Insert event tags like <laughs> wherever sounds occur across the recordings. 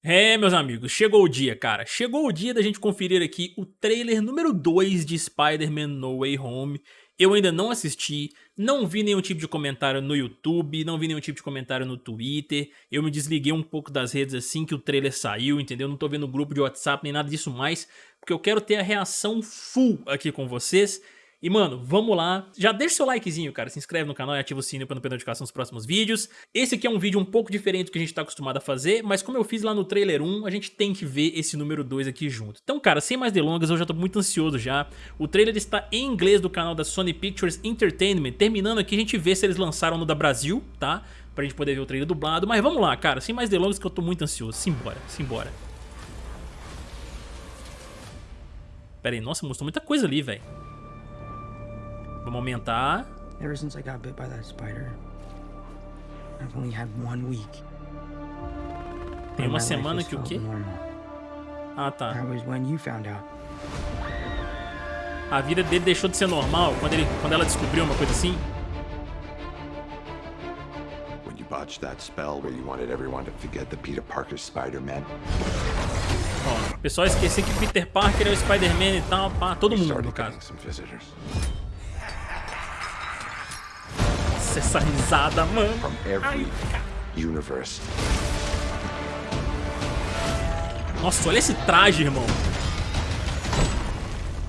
É, meus amigos, chegou o dia, cara. Chegou o dia da gente conferir aqui o trailer número 2 de Spider-Man No Way Home. Eu ainda não assisti, não vi nenhum tipo de comentário no YouTube, não vi nenhum tipo de comentário no Twitter. Eu me desliguei um pouco das redes assim que o trailer saiu, entendeu? Não tô vendo grupo de WhatsApp nem nada disso mais, porque eu quero ter a reação full aqui com vocês. E, mano, vamos lá. Já deixa seu likezinho, cara. Se inscreve no canal e ativa o sininho para não perder notificação dos próximos vídeos. Esse aqui é um vídeo um pouco diferente do que a gente tá acostumado a fazer, mas como eu fiz lá no trailer 1, a gente tem que ver esse número 2 aqui junto. Então, cara, sem mais delongas, eu já tô muito ansioso já. O trailer está em inglês do canal da Sony Pictures Entertainment. Terminando aqui, a gente vê se eles lançaram no da Brasil, tá? Pra gente poder ver o trailer dublado. Mas vamos lá, cara. Sem mais delongas, que eu tô muito ansioso. Simbora, simbora. Pera aí, nossa, mostrou muita coisa ali, velho. Vamos aumentar. Ever since I got bit by that spider, I've only had one week. Tem uma semana que o quê? Ah, tá. That was when you found out. A vida dele deixou de ser normal quando, ele, quando ela descobriu uma coisa assim? When you botched that spell where you wanted everyone to forget the Peter Parker Spider-Man. Ó, o pessoal esqueceu que Peter Parker é o Spider-Man e tal, pá, todo mundo no caso. Nossa, essa risada, mano. From every universe. Nossa, olha esse traje, irmão.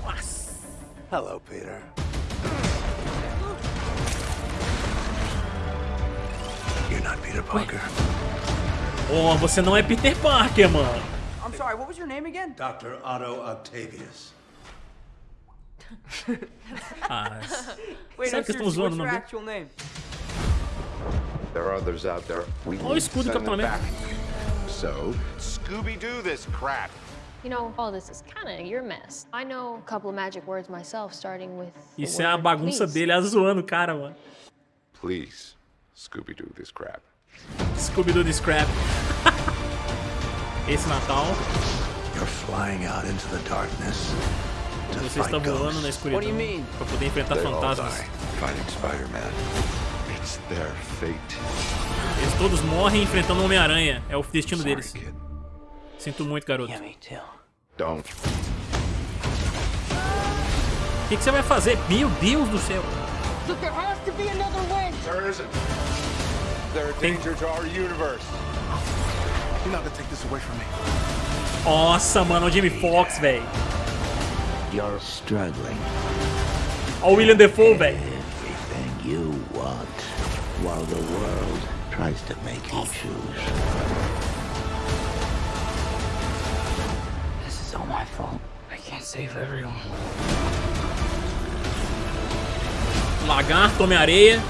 Nossa. Hello, Peter. You're not Peter Parker. Oh, você não é Peter Parker, mano. I'm sorry, what was your name again? Dr. Otto Octavius. <laughs> Ah, Wait, Sabe que estão zoando o what's your nome dele? actual name? There are others out there. We Olha o escudo do Capitão América. So, Scooby-Doo this crap. You know, all this is kind of your mess. I know a couple of magic words myself, starting with. the Isso é a bagunça please. dele, ela zoando o cara, mano. Please, Scooby-Doo this crap. Scooby-Doo the Scrap. <laughs> Esse Natal, You're flying out into the darkness você está voando na escuridão pra poder enfrentar fantasmas. Eles todos morrem enfrentando o Homem-Aranha. É o destino deles. Sinto muito, garoto. O que, que você vai fazer? Meu Deus do céu. Me. Nossa, mano, o Jamie Foxx, velho. You're struggling. Olha o William Defoe, velho. Everything you want, while the world tries to make you choose. This is all my fault. I can't save everyone. Lagarto, Homem-Areia.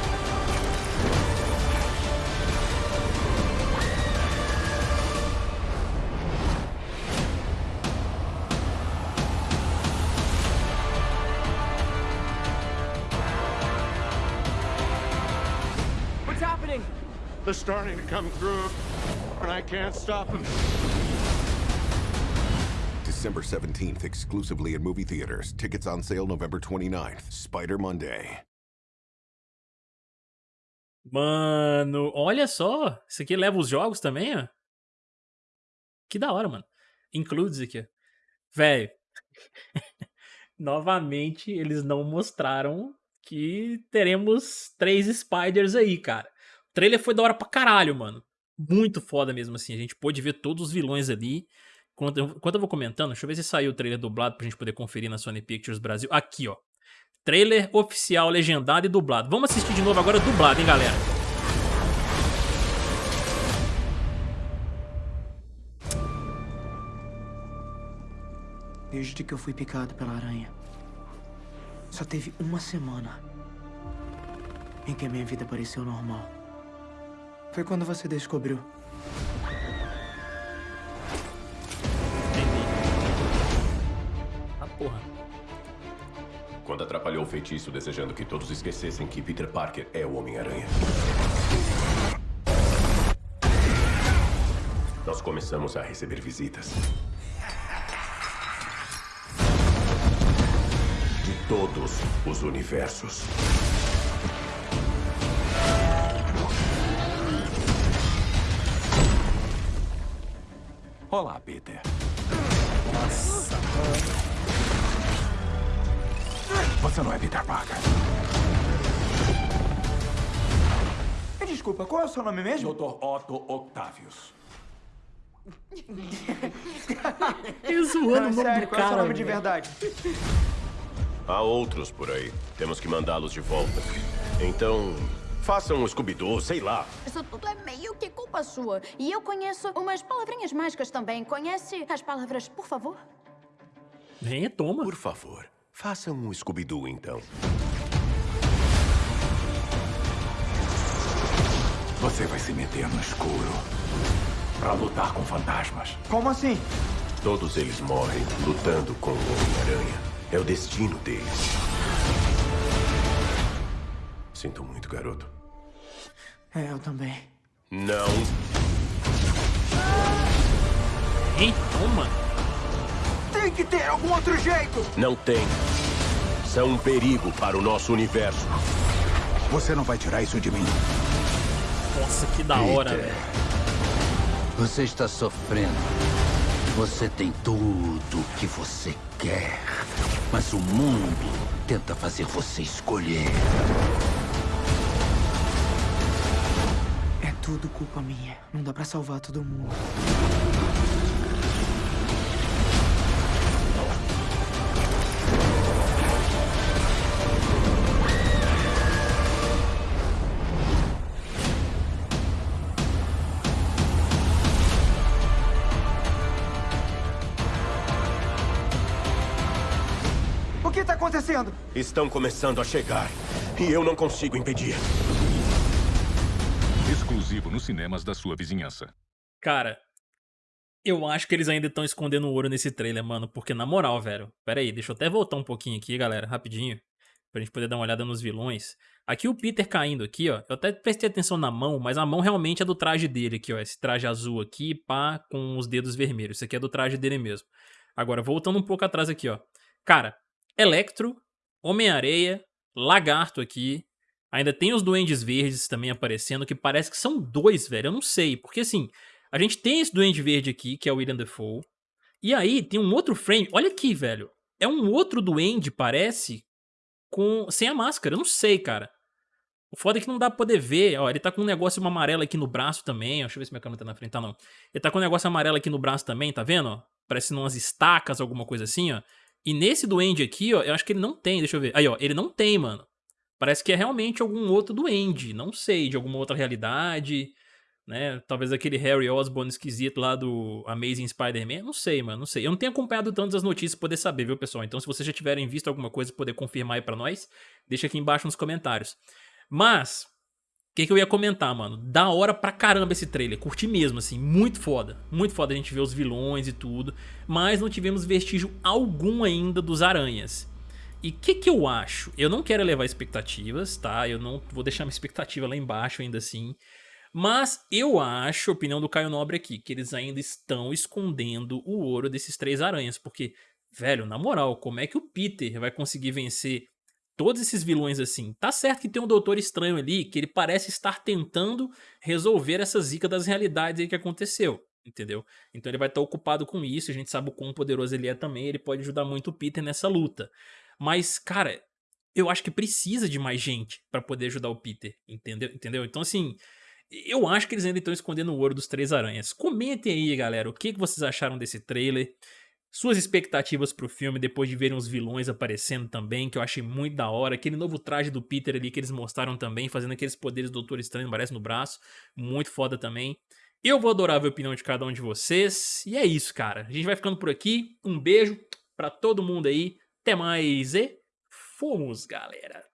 They're starting to come through, and I can't stop them. December 17th, exclusively in movie theaters. Tickets on sale November 29th. Spider Monday. Mano, olha só. Isso aqui leva os jogos também, ó. Que da hora, mano. Includes aqui, ó. Velho. <laughs> Novamente, eles não mostraram que teremos três Spiders aí, cara. O trailer foi da hora pra caralho, mano. Muito foda mesmo, assim. A gente pôde ver todos os vilões ali. Enquanto eu, enquanto eu vou comentando, deixa eu ver se saiu o trailer dublado pra gente poder conferir na Sony Pictures Brasil. Aqui, ó. Trailer oficial, legendado e dublado. Vamos assistir de novo agora dublado, hein, galera? Desde que eu fui picado pela aranha, só teve uma semana em que a minha vida pareceu normal. Foi quando você descobriu. Entendi. Ah, porra. Quando atrapalhou o feitiço desejando que todos esquecessem que Peter Parker é o Homem-Aranha. Nós começamos a receber visitas. De todos os universos. Olá, Peter. Nossa, Você não é Peter Parker. Desculpa, qual é o seu nome mesmo? Dr. Otto Octavius. <laughs> Ele zoando o nome Sério, do qual é o seu cara. nome de verdade? Há outros por aí. Temos que mandá-los de volta. Então, façam um Scooby-Doo, sei lá. Isso tudo é meio que culpa sua. E eu conheço umas palavrinhas mágicas também. Conhece as palavras, por favor? Vem, toma. Por favor, façam um Scooby-Doo, então. Você vai se meter no escuro pra lutar com fantasmas. Como assim? Todos eles morrem lutando com o Homem-Aranha. É o destino deles. Sinto muito, garoto. É, eu também. Não. Vem, toma. Tem que ter algum outro jeito! Não tem. São um perigo para o nosso universo. Você não vai tirar isso de mim. Nossa, que da hora, velho. Você está sofrendo. Você tem tudo o que você quer. Mas o mundo tenta fazer você escolher. Tudo culpa minha. Não dá pra salvar todo mundo. O que tá acontecendo? Estão começando a chegar. E eu não consigo impedir. Exclusivo nos cinemas da sua vizinhança. Cara, eu acho que eles ainda estão escondendo ouro nesse trailer, mano. Porque, na moral, velho. Pera aí, deixa eu até voltar um pouquinho aqui, galera, rapidinho. Pra gente poder dar uma olhada nos vilões. Aqui o Peter caindo aqui, ó. Eu até prestei atenção na mão, mas a mão realmente é do traje dele aqui, ó. Esse traje azul aqui, pá, com os dedos vermelhos. Isso aqui é do traje dele mesmo. Agora, voltando um pouco atrás aqui, ó. Cara, Electro, Homem-Areia, Lagarto aqui. Ainda tem os Duendes Verdes também aparecendo, que parece que são dois, velho. Eu não sei, porque assim, a gente tem esse Duende Verde aqui, que é o William Defoe. E aí tem um outro frame. Olha aqui, velho. É um outro Duende, parece, com sem a máscara. Eu não sei, cara. O foda é que não dá pra poder ver. Ó, ele tá com um negócio amarelo aqui no braço também. Deixa eu ver se minha câmera tá na frente. Tá, não. Ele tá com um negócio amarelo aqui no braço também, tá vendo? Ó? Parece umas estacas, alguma coisa assim, ó. E nesse duende aqui, ó, eu acho que ele não tem, deixa eu ver. Aí, ó, ele não tem, mano. Parece que é realmente algum outro duende, não sei, de alguma outra realidade, né? Talvez aquele Harry Osborn esquisito lá do Amazing Spider-Man, não sei, mano, não sei. Eu não tenho acompanhado tantas as notícias pra poder saber, viu, pessoal? Então, se vocês já tiverem visto alguma coisa poder confirmar aí pra nós, deixa aqui embaixo nos comentários. Mas, o que, que eu ia comentar, mano? Da hora pra caramba esse trailer, curti mesmo, assim, muito foda. Muito foda a gente ver os vilões e tudo, mas não tivemos vestígio algum ainda dos aranhas. E o que, que eu acho? Eu não quero elevar expectativas, tá? Eu não vou deixar minha expectativa lá embaixo ainda assim. Mas eu acho, opinião do Caio Nobre aqui, que eles ainda estão escondendo o ouro desses três aranhas. Porque, velho, na moral, como é que o Peter vai conseguir vencer todos esses vilões assim? Tá certo que tem um Doutor Estranho ali, que ele parece estar tentando resolver essa zica das realidades aí que aconteceu. Entendeu? Então ele vai estar ocupado com isso, a gente sabe o quão poderoso ele é também, ele pode ajudar muito o Peter nessa luta. Mas, cara, eu acho que precisa de mais gente pra poder ajudar o Peter, entendeu? entendeu? Então, assim, eu acho que eles ainda estão escondendo o ouro dos Três Aranhas. Comentem aí, galera, o que vocês acharam desse trailer. Suas expectativas pro filme depois de verem os vilões aparecendo também, que eu achei muito da hora. Aquele novo traje do Peter ali que eles mostraram também, fazendo aqueles poderes do Doutor Estranho, parece no braço. Muito foda também. Eu vou adorar ver a opinião de cada um de vocês. E é isso, cara. A gente vai ficando por aqui. Um beijo pra todo mundo aí. Até mais e fomos, galera!